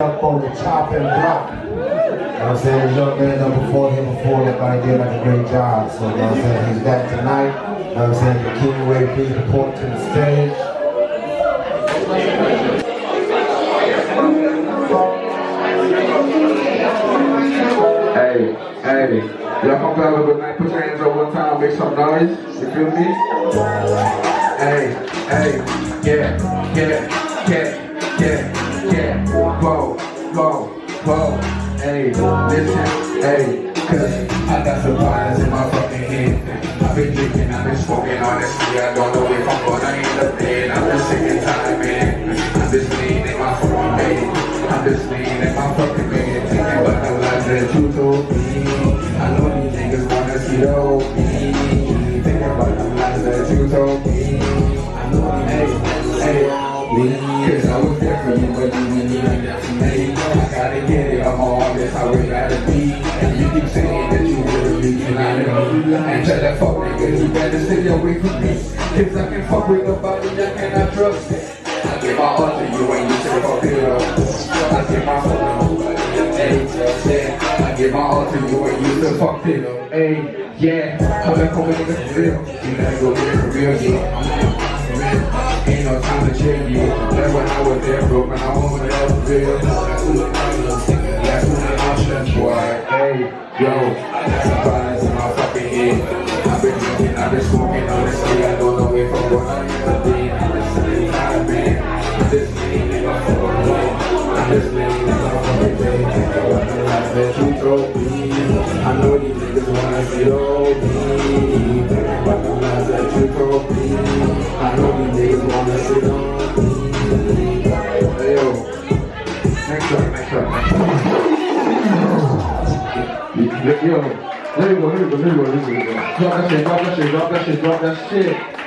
up on the chopping block. You know what I'm saying? Young man done before him before guy did like a great job. So you know what I'm saying? He's back tonight. You know what I'm saying? The King Way please report to the stage. Hey, hey, y'all come down a little bit put your hands up one time, make some noise, you feel me? Hey, hey, yeah, yeah, yeah, yeah, yeah, whoa, whoa, whoa, hey, listen, hey, cause I got some vibes in my fucking head. I've been drinking, I've been smoking, honestly, I don't know if I'm gonna end up dead. I'm just sick and tired, man. I'm just leaning my fucking bed. I'm just leaning my fucking bed, thinking about the lies that you told me. I know these niggas wanna see the old me. Thinking about the lies that you told me. I know these hey, hey, me. Cause I was you, but you didn't even there for me. I gotta get it, I'm all this, how it gotta be. And you keep saying that you really be lying to me. And tell that fuck nigga, you better stay away from me. Cause I can fuck with nobody, I cannot trust it. I give my all to you and you say fuck it up. I give my to nobody, just. I give my all to you and you say fuck it up. Hey, yeah, I'm back home nigga for real. You gotta go get it for real, yeah. I was broke, I it up for real. That's who the problem. That's who the option, boy. Hey, yo, I got some vibes in my fucking head. I've been drinking, I've been smoking, honestly, I don't know if I'm gonna up dead. I'm just sitting high, man. I'm just leaning my fucking way. I'm just leaning my fucking way. Life that you told me. I know these niggas wanna see old me. About the lies that you told me. I know these niggas wanna see old me. Yo, there you go, there you go, there you go, there you go. Drop that shit, drop that shit, drop that shit, drop that shit.